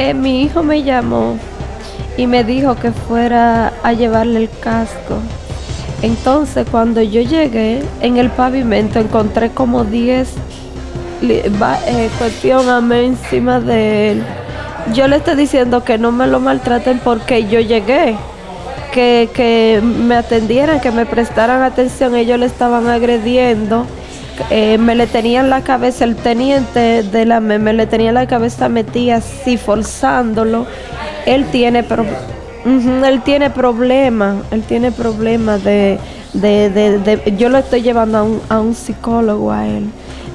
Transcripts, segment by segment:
Eh, mi hijo me llamó y me dijo que fuera a llevarle el casco. Entonces cuando yo llegué en el pavimento encontré como 10 eh, cuestiones encima de él. Yo le estoy diciendo que no me lo maltraten porque yo llegué. Que, que me atendieran, que me prestaran atención. Ellos le estaban agrediendo. Eh, me le tenían la cabeza, el teniente de la me, me le tenía la cabeza metida así, forzándolo. Él tiene problemas él tiene problemas, él tiene problemas de, de, de, yo lo estoy llevando a un, a un psicólogo a él,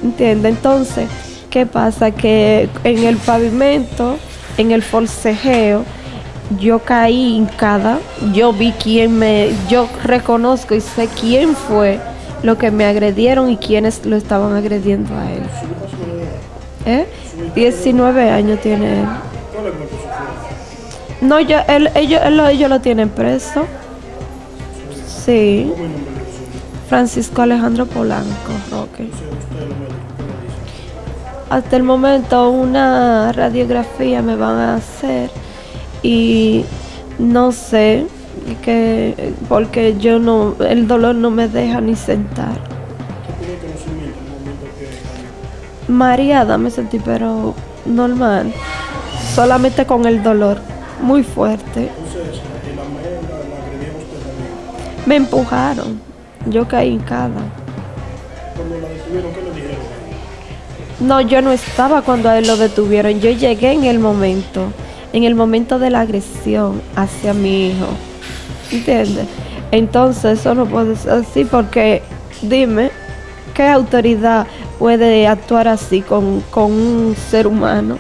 ¿entiende? Entonces, ¿qué pasa? Que en el pavimento, en el forcejeo, yo caí hincada, yo vi quién me, yo reconozco y sé quién fue lo que me agredieron y quiénes lo estaban agrediendo a él. ¿Eh? 19 años tiene él. No, yo, él, ellos, ellos lo tienen preso. Sí. Francisco Alejandro Polanco Roque. Hasta el momento una radiografía me van a hacer y no sé que porque yo no el dolor no me deja ni sentar. María, me sentí pero normal, solamente con el dolor muy fuerte. Me empujaron. Yo caí en cada. No, yo no estaba cuando a él lo detuvieron. Yo llegué en el momento, en el momento de la agresión hacia mi hijo. ¿Entiendes? Entonces eso no puede ser así porque, dime, ¿qué autoridad puede actuar así con, con un ser humano?